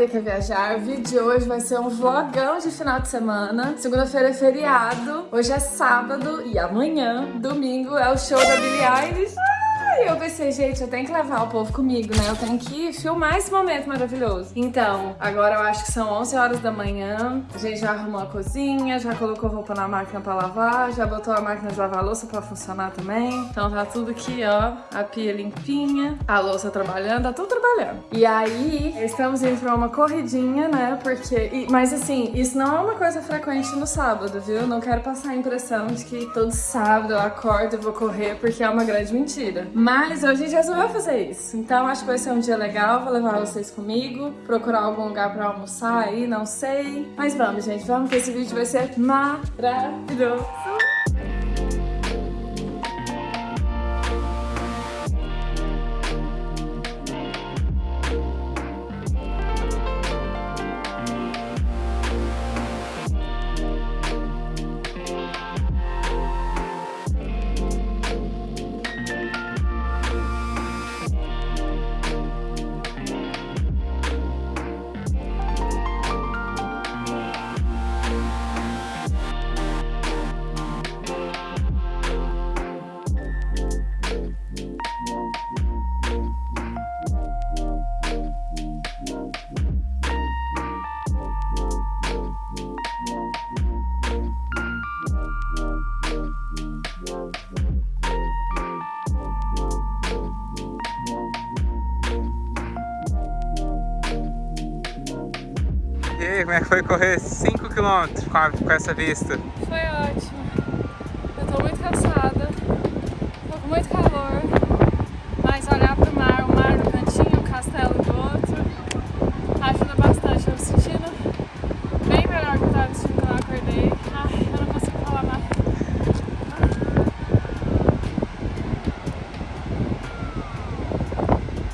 Maria Quer Viajar. O vídeo de hoje vai ser um vlogão de final de semana. Segunda-feira é feriado, hoje é sábado e amanhã, domingo, é o show da Billie Eilish. E pensei, gente, eu tenho que levar o povo comigo, né? Eu tenho que filmar esse momento maravilhoso. Então, agora eu acho que são 11 horas da manhã. A gente já arrumou a cozinha, já colocou roupa na máquina pra lavar, já botou a máquina de lavar louça pra funcionar também. Então tá tudo aqui, ó. A pia limpinha, a louça trabalhando, tá tudo trabalhando. E aí, estamos indo pra uma corridinha, né? Porque... Mas assim, isso não é uma coisa frequente no sábado, viu? Não quero passar a impressão de que todo sábado eu acordo e vou correr, porque é uma grande mentira. Mas hoje a gente resolveu fazer isso. Então acho que vai ser um dia legal, vou levar vocês comigo, procurar algum lugar pra almoçar aí, não sei. Mas vamos, gente, vamos que esse vídeo vai ser maravilhoso. Como é que foi correr 5km com, a- com essa vista? Foi ótimo. Eu tô muito cansada, tô com muito calor, mas olhar pro mar, o mar no cantinho, o castelo do outro, ajuda bastante. Eu me sentindo bem melhor que eu tava sentindo quando eu acordei. Ai, eu não consigo falar mais.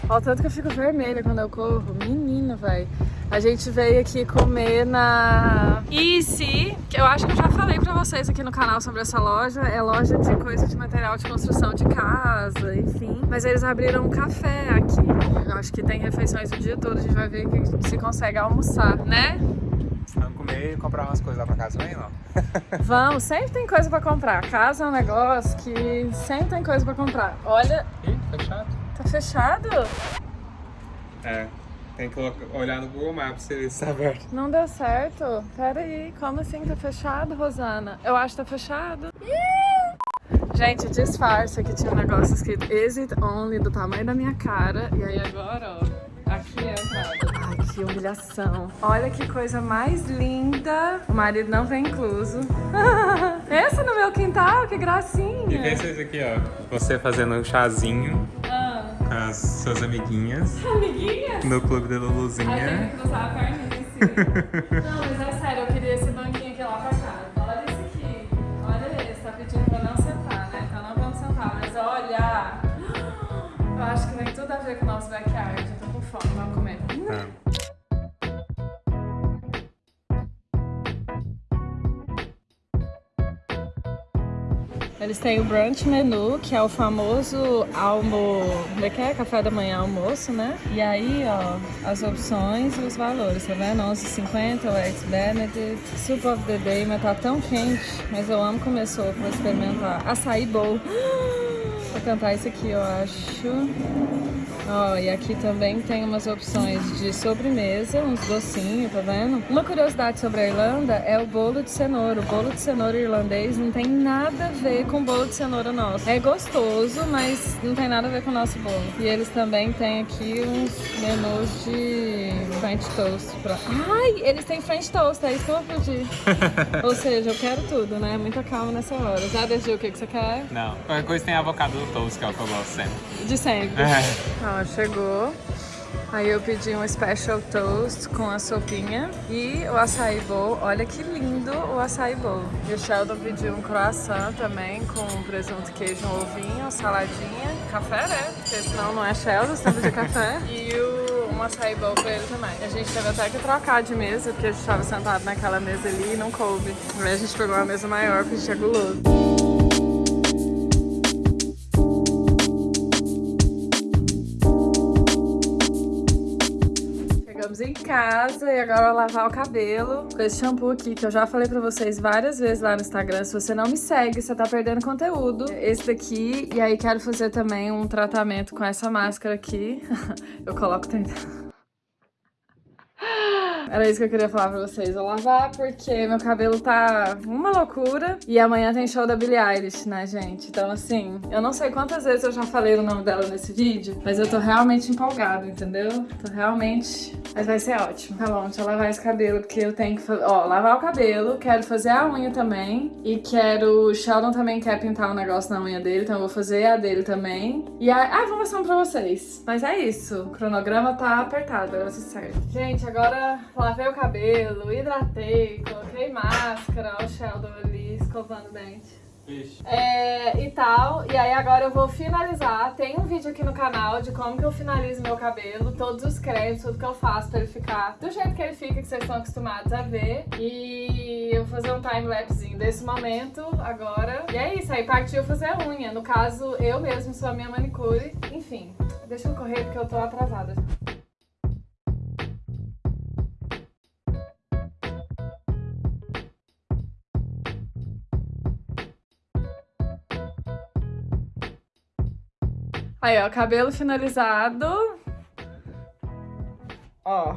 Ó, tanto que eu fico vermelha quando eu corro. Menino, velho. A gente veio aqui comer na Easy, que eu acho que eu já falei pra vocês aqui no canal sobre essa loja. É loja de coisa de material de construção de casa, enfim. Mas eles abriram um café aqui. Eu acho que tem refeições o dia todo. A gente vai ver que se consegue almoçar, né? Vamos comer e comprar umas coisas lá pra casa, vem não? Vamos, sempre tem coisa pra comprar. Casa é um negócio que sempre tem coisa pra comprar. Olha, Ih, fechado. tá fechado? É, tem que olhar no Google Maps se ele está aberto. Não deu certo? Pera aí, como assim tá fechado, Rosana? Eu acho que tá fechado. Gente, disfarça que tinha um negócio escrito Exit Only do tamanho da minha cara. E aí agora, ó, aqui é a entrada. Ai, que humilhação. Olha que coisa mais linda. O marido não vem incluso. Pensa no meu quintal, que gracinha. E pensa isso aqui, ó. Você fazendo um chazinho as suas amiguinhas amiguinha? no clube da Luluzinha. Não, mas Eles têm o brunch menu, que é o famoso almo... Como é que é? Café da manhã, almoço, né? E aí, ó, as opções e os valores, tá vendo? 11,50 o Eggs Benedict, Soup of the Day, mas tá tão quente. Mas eu amo comer sopa, vou experimentar. Açaí bowl. Vou tentar esse aqui, eu acho. Ó, e aqui também tem umas opções de sobremesa, uns docinhos, tá vendo? Uma curiosidade sobre a Irlanda é o bolo de cenoura. O bolo de cenoura irlandês não tem nada a ver com o bolo de cenoura nosso. É gostoso, mas não tem nada a ver com o nosso bolo. E eles também têm aqui uns menus de French toast. Pra... Ai, eles têm French toast, é isso que eu vou pedir. Ou seja, eu quero tudo, né? Muita calma nessa hora. Já decidiu o que, que você quer? Não, qualquer coisa tem avocado do toast, que é o que eu gosto sempre. De sempre. É. Ó, chegou. Aí eu pedi um special toast com a sopinha e o açaí bowl. Olha que lindo o açaí bowl. E o Sheldon pediu um croissant também com presunto, queijo, um ovinho, saladinha, café, né? Porque senão não é Sheldon, você de café. E o, um açaí bowl pra ele também. A gente teve até que trocar de mesa, porque a gente tava sentado naquela mesa ali e não coube. Aí a gente pegou uma mesa maior, porque a gente é guloso. Casa e agora lavar o cabelo com esse shampoo aqui, que eu já falei pra vocês várias vezes lá no Instagram. Se você não me segue, você tá perdendo conteúdo. Esse daqui, e aí quero fazer também um tratamento com essa máscara aqui. eu coloco tentando. Era isso que eu queria falar pra vocês. Vou lavar porque meu cabelo tá uma loucura. E amanhã tem show da Billie Eilish, né, gente? Então, assim, eu não sei quantas vezes eu já falei o nome dela nesse vídeo, mas eu tô realmente empolgada, entendeu? Tô realmente... Mas vai ser ótimo. Tá bom, deixa eu lavar esse cabelo, porque eu tenho que... Ó, lavar o cabelo, quero fazer a unha também. E quero... O Sheldon também quer pintar um negócio na unha dele, então eu vou fazer a dele também. E a... Ah, vou mostrar pra vocês. Mas é isso. O cronograma tá apertado, agora certo. Gente, agora lavei o cabelo, hidratei, coloquei máscara, ó o Sheldon ali escovando o dente. É, e tal, e aí agora eu vou finalizar, tem um vídeo aqui no canal de como que eu finalizo meu cabelo, todos os cremes, tudo que eu faço pra ele ficar do jeito que ele fica, que vocês estão acostumados a ver, e eu vou fazer um time-lapsezinho desse momento agora, e é isso, aí partiu fazer a unha, no caso eu mesmo sou a minha manicure, enfim, deixa eu correr porque eu tô atrasada. Aí, ó, cabelo finalizado. Ó.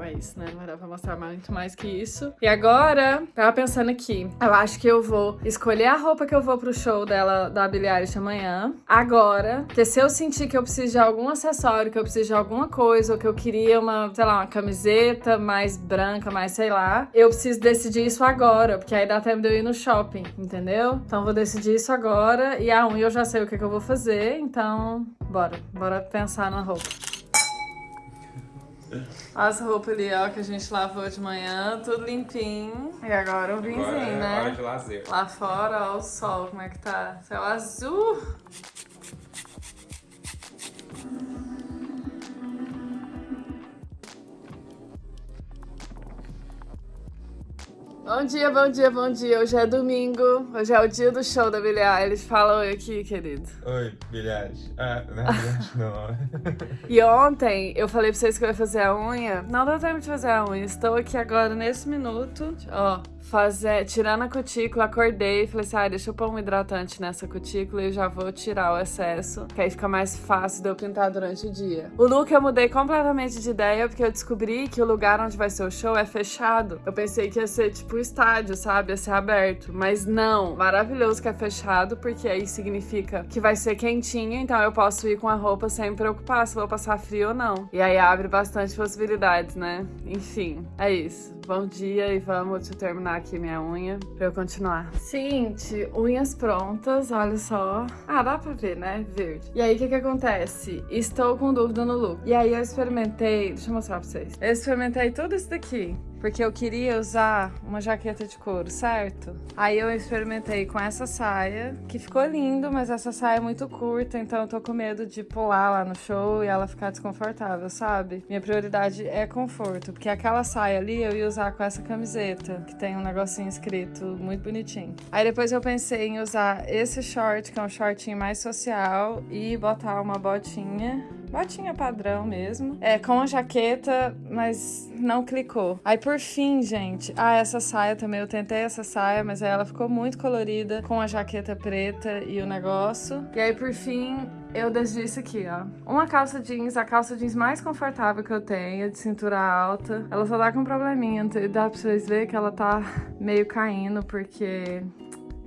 É, é isso, né? Não era pra mostrar muito mais que isso. E agora, tava pensando aqui. Eu acho que eu vou escolher a roupa que eu vou pro show dela, da Billie Eilish amanhã. Agora. Porque se eu sentir que eu preciso de algum acessório, que eu preciso de alguma coisa, ou que eu queria uma, sei lá, uma camiseta mais branca, mais sei lá, eu preciso decidir isso agora. Porque aí dá tempo de eu ir no shopping, entendeu? Então vou decidir isso agora. E a unha eu já sei o que, que eu vou fazer. Então, bora. Bora pensar na roupa. As roupas ali, ó, que a gente lavou de manhã, tudo limpinho. E agora um vinzinho, Agora é né? hora de lazer. Lá fora, ó, o sol, como é que tá? Céu azul. Bom dia, bom dia, bom dia. Hoje é domingo. Hoje é o dia do show da Billie Eilish. Fala oi aqui, querido. Oi, bilhete. Ah, na verdade não. E ontem eu falei pra vocês que eu ia fazer a unha. Não deu tempo de fazer a unha. Estou aqui agora nesse minuto. Ó, fazer, tirando a cutícula, acordei e falei assim: ah, deixa eu pôr um hidratante nessa cutícula e eu já vou tirar o excesso. Que aí fica mais fácil de eu pintar durante o dia. O look eu mudei completamente de ideia porque eu descobri que o lugar onde vai ser o show é fechado. Eu pensei que ia ser tipo estádio, sabe? Ia ser aberto. Mas não. Maravilhoso que é fechado, porque aí significa que vai ser quentinho, então eu posso ir com a roupa sem me preocupar se vou passar frio ou não. E aí abre bastante possibilidades, né? Enfim, é isso. Bom dia e vamos terminar aqui minha unha pra eu continuar. Seguinte, unhas prontas, olha só. Ah, dá pra ver, né? Verde. E aí, o que que acontece? Estou com dúvida no look. E aí eu experimentei, deixa eu mostrar pra vocês. Eu experimentei tudo isso daqui. Porque eu queria usar uma jaqueta de couro, certo? Aí eu experimentei com essa saia, que ficou lindo, mas essa saia é muito curta, então eu tô com medo de pular lá no show e ela ficar desconfortável, sabe? Minha prioridade é conforto, porque aquela saia ali eu ia usar com essa camiseta, que tem um negocinho escrito muito bonitinho. Aí depois eu pensei em usar esse short, que é um shortinho mais social, e botar uma botinha botinha padrão mesmo, é, com a jaqueta, mas não clicou. Aí por fim, gente, ah, essa saia também, eu tentei essa saia, mas ela ficou muito colorida, com a jaqueta preta e o negócio. E aí por fim, eu decidi isso aqui, ó. Uma calça jeans, a calça jeans mais confortável que eu tenho, de cintura alta. Ela só dá com um probleminha, dá pra vocês verem que ela tá meio caindo, porque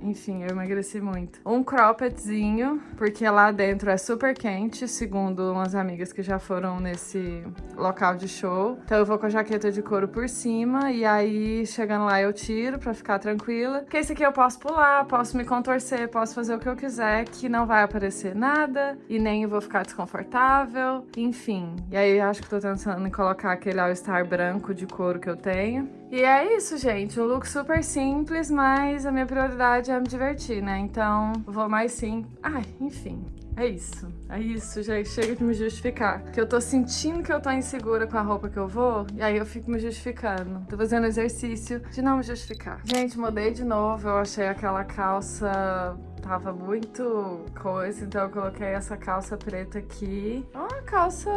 enfim, eu emagreci muito. Um croppedzinho, porque lá dentro é super quente, segundo umas amigas que já foram nesse local de show. Então eu vou com a jaqueta de couro por cima e aí chegando lá eu tiro pra ficar tranquila. Porque esse aqui eu posso pular, posso me contorcer, posso fazer o que eu quiser, que não vai aparecer nada e nem vou ficar desconfortável, enfim. E aí acho que tô pensando em colocar aquele all-star branco de couro que eu tenho. E é isso, gente. Um look super simples, mas a minha prioridade é me divertir, né? Então, vou mais sim. Ai, enfim. É isso, é isso, gente. Chega de me justificar. Que eu tô sentindo que eu tô insegura com a roupa que eu vou, e aí eu fico me justificando. Tô fazendo exercício de não me justificar. Gente, mudei de novo. Eu achei aquela calça tava muito coisa, então eu coloquei essa calça preta aqui. É uma calça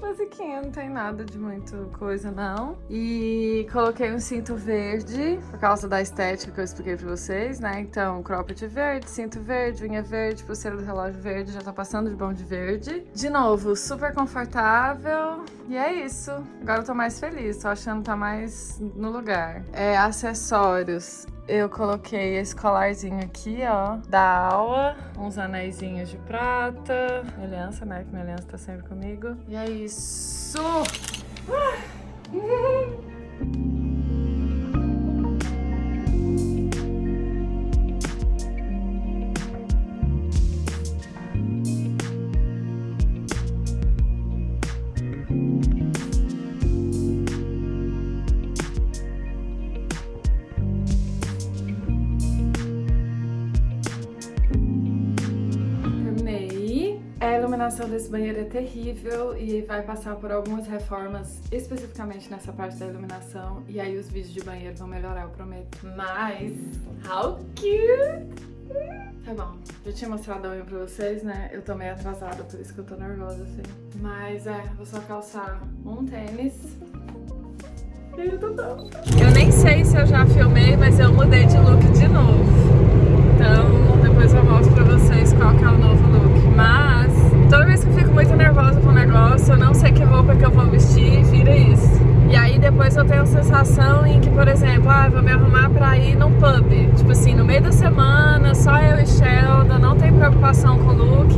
basiquinha, não tem nada de muito coisa não. E coloquei um cinto verde, por causa da estética que eu expliquei pra vocês, né? Então, cropped verde, cinto verde, unha verde, pulseira do relógio verde, já tá passando de bom de verde. De novo, super confortável. E é isso. Agora eu tô mais feliz, tô achando que tá mais no lugar. É, acessórios eu coloquei esse colarzinho aqui, ó, da Aua, uns anéisinhos de prata, minha aliança, né, que minha aliança tá sempre comigo. E é isso! Ah! iluminação desse banheiro é terrível e vai passar por algumas reformas especificamente nessa parte da iluminação e aí os vídeos de banheiro vão melhorar, eu prometo. Mas, how cute! Tá bom, já tinha mostrado a unha pra vocês, né? Eu tô meio atrasada, por isso que eu tô nervosa, assim. Mas é, vou só calçar um tênis. Eu tô tão... Eu nem sei se eu já filmei, mas eu mudei de look de novo. Então, depois eu mostro pra vocês qual que é o novo look. Mas, Toda vez que eu fico muito nervosa com o negócio, eu não sei que roupa que eu vou vestir, vira isso. E aí depois eu tenho a sensação em que, por exemplo, ah, vou me arrumar pra ir num pub. Tipo assim, no meio da semana, só eu e Sheldon, não tem preocupação com o look.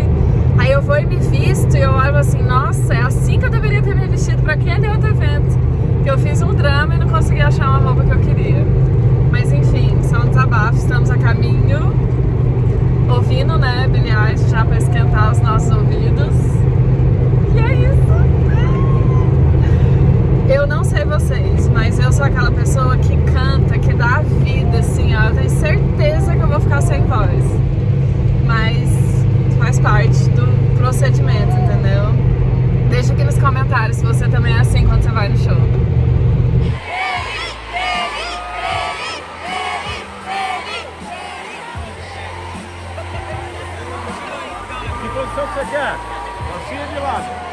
Aí eu vou e me visto e eu olho assim, nossa, é assim que eu deveria ter me vestido pra aquele outro evento. Que eu fiz um drama e não consegui achar uma roupa que eu queria. Mas enfim, só um desabafo, estamos a caminho ouvindo, né, Billie já para esquentar os nossos ouvidos. E é isso. Eu não sei vocês, mas eu sou aquela pessoa que canta, que dá vida, assim, ó. Eu tenho certeza que eu vou ficar sem voz. Mas faz parte do procedimento, entendeu? Deixa aqui nos comentários se você também é assim quando você vai no show. Posição que você quer? Calcinha de lado.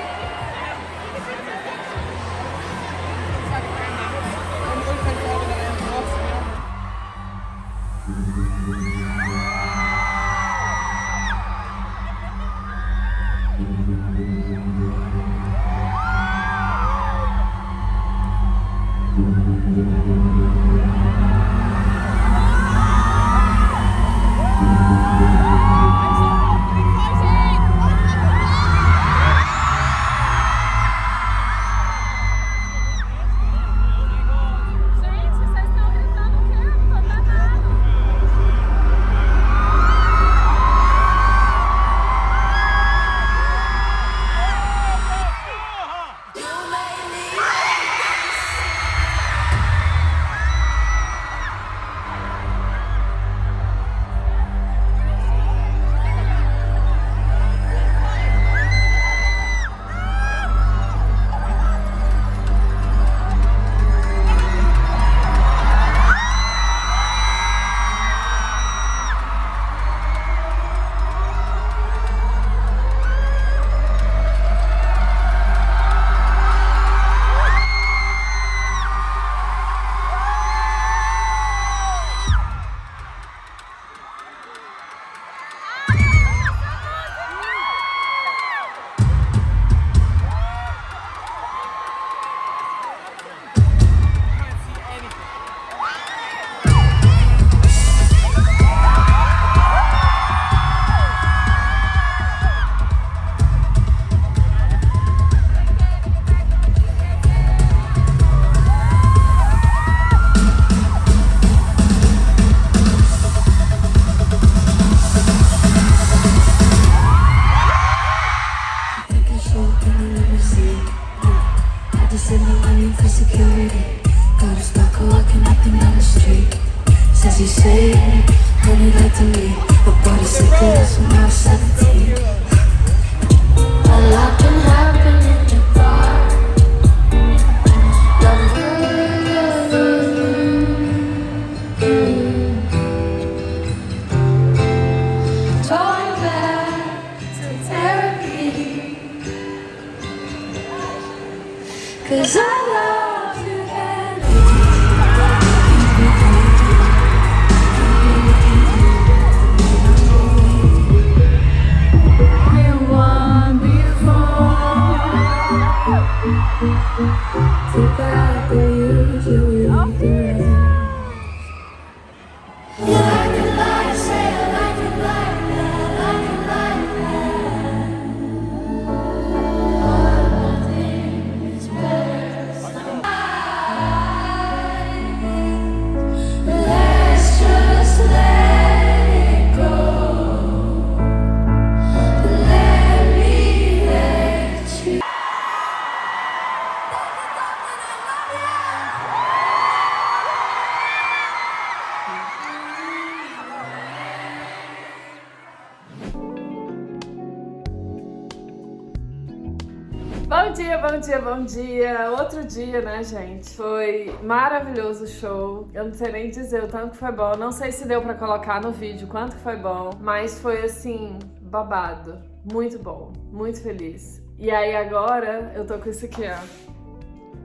Dia. Outro dia, né, gente? Foi maravilhoso o show. Eu não sei nem dizer o tanto que foi bom. Não sei se deu pra colocar no vídeo quanto foi bom, mas foi assim, babado. Muito bom, muito feliz. E aí agora eu tô com isso aqui, ó.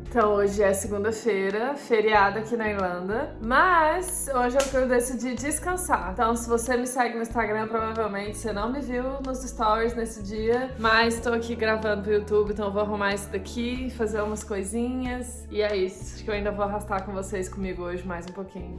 Então hoje é segunda-feira, feriado aqui na Irlanda, mas hoje é o que eu decidi descansar. Então se você me segue no Instagram, provavelmente você não me viu nos stories nesse dia, mas tô aqui gravando pro YouTube, então vou arrumar isso daqui, fazer umas coisinhas, e é isso. Acho que eu ainda vou arrastar com vocês comigo hoje mais um pouquinho.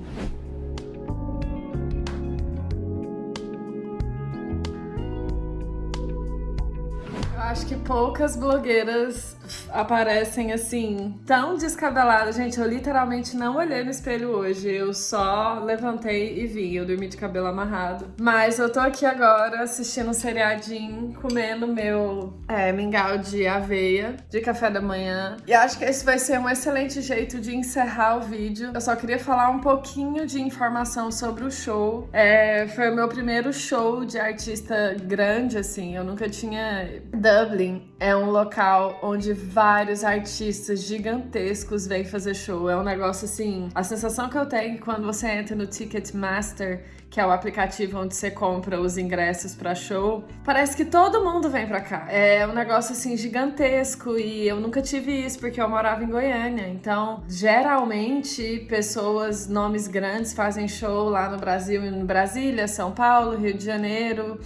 Acho que poucas blogueiras aparecem assim, tão descabeladas. Gente, eu literalmente não olhei no espelho hoje. Eu só levantei e vi. Eu dormi de cabelo amarrado. Mas eu tô aqui agora assistindo um seriadinho, comendo meu é, mingau de aveia de café da manhã. E acho que esse vai ser um excelente jeito de encerrar o vídeo. Eu só queria falar um pouquinho de informação sobre o show. É, foi o meu primeiro show de artista grande, assim. Eu nunca tinha. Dublin é um local onde vários artistas gigantescos vêm fazer show. É um negócio assim. A sensação que eu tenho quando você entra no Ticketmaster, que é o aplicativo onde você compra os ingressos para show, parece que todo mundo vem pra cá. É um negócio assim gigantesco e eu nunca tive isso porque eu morava em Goiânia. Então, geralmente, pessoas, nomes grandes fazem show lá no Brasil, em Brasília, São Paulo, Rio de Janeiro.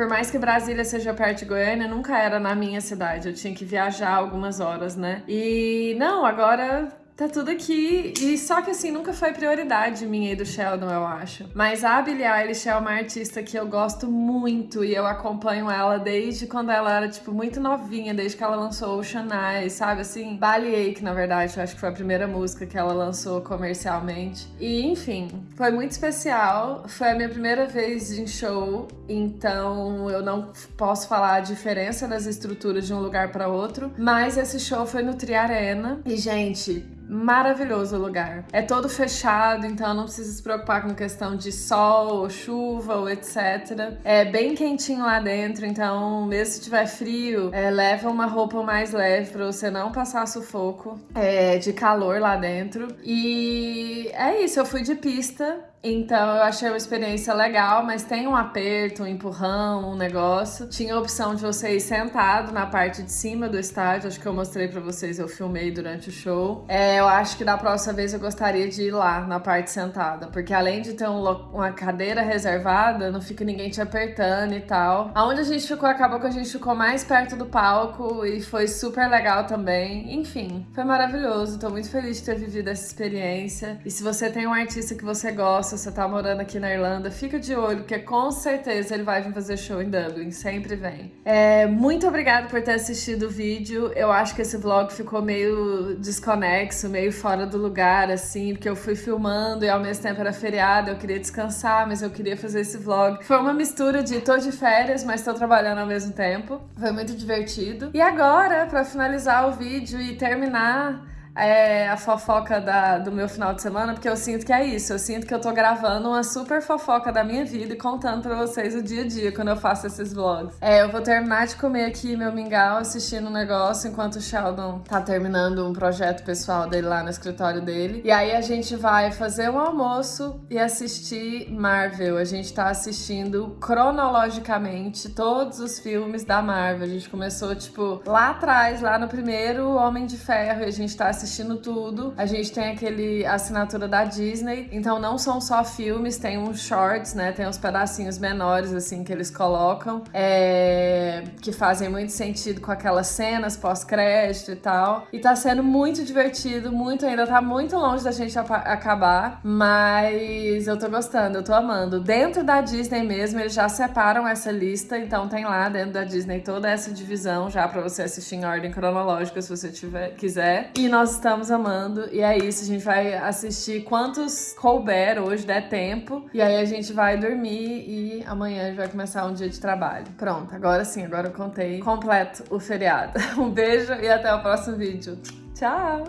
Por mais que Brasília seja perto de Goiânia, nunca era na minha cidade. Eu tinha que viajar algumas horas, né? E não, agora Tá tudo aqui, e só que assim, nunca foi prioridade minha e do Sheldon, eu acho. Mas a Billie Eilish é uma artista que eu gosto muito e eu acompanho ela desde quando ela era, tipo, muito novinha, desde que ela lançou Ocean Eyes, sabe? Assim, Ballyache, na verdade, eu acho que foi a primeira música que ela lançou comercialmente. E, enfim, foi muito especial. Foi a minha primeira vez em show, então eu não posso falar a diferença das estruturas de um lugar para outro. Mas esse show foi no Tri Arena. E, gente, maravilhoso o lugar. É todo fechado, então não precisa se preocupar com questão de sol, ou chuva, ou etc. É bem quentinho lá dentro, então mesmo se tiver frio, é, leva uma roupa mais leve para você não passar sufoco é, de calor lá dentro. E é isso, eu fui de pista, então eu achei uma experiência legal, mas tem um aperto, um empurrão, um negócio. Tinha a opção de você ir sentado na parte de cima do estádio, acho que eu mostrei pra vocês, eu filmei durante o show. É, eu acho que da próxima vez eu gostaria de ir lá, na parte sentada, porque além de ter um uma cadeira reservada, não fica ninguém te apertando e tal. Aonde a gente ficou, acabou que a gente ficou mais perto do palco e foi super legal também. Enfim, foi maravilhoso, tô muito feliz de ter vivido essa experiência. E se você tem um artista que você gosta, se você tá morando aqui na Irlanda, fica de olho, porque com certeza ele vai vir fazer show em Dublin, sempre vem. É, muito obrigada por ter assistido o vídeo. Eu acho que esse vlog ficou meio desconexo, meio fora do lugar, assim, porque eu fui filmando e ao mesmo tempo era feriado, eu queria descansar, mas eu queria fazer esse vlog. Foi uma mistura de tô de férias, mas tô trabalhando ao mesmo tempo. Foi muito divertido. E agora, pra finalizar o vídeo e terminar é, a fofoca da, do meu final de semana, porque eu sinto que é isso. Eu sinto que eu tô gravando uma super fofoca da minha vida e contando pra vocês o dia a dia quando eu faço esses vlogs. É, eu vou terminar de comer aqui meu mingau assistindo um negócio enquanto o Sheldon tá terminando um projeto pessoal dele lá no escritório dele. E aí a gente vai fazer um almoço e assistir Marvel. A gente tá assistindo cronologicamente todos os filmes da Marvel. A gente começou, tipo, lá atrás, lá no primeiro Homem de Ferro, e a gente tá assistindo tudo. A gente tem aquele assinatura da Disney, então não são só filmes, tem uns shorts, né? Tem uns pedacinhos menores, assim, que eles colocam, é... que fazem muito sentido com aquelas cenas pós-crédito e tal. E tá sendo muito divertido, muito ainda, tá muito longe da gente acabar, mas eu tô gostando, eu tô amando. Dentro da Disney mesmo, eles já separam essa lista, então tem lá dentro da Disney toda essa divisão já pra você assistir em ordem cronológica, se você tiver, quiser. E nós estamos amando, e é isso, a gente vai assistir quantos couber hoje, der tempo, e aí a gente vai dormir e amanhã vai começar um dia de trabalho. Pronto, agora sim, agora eu contei completo o feriado. Um beijo e até o próximo vídeo. Tchau!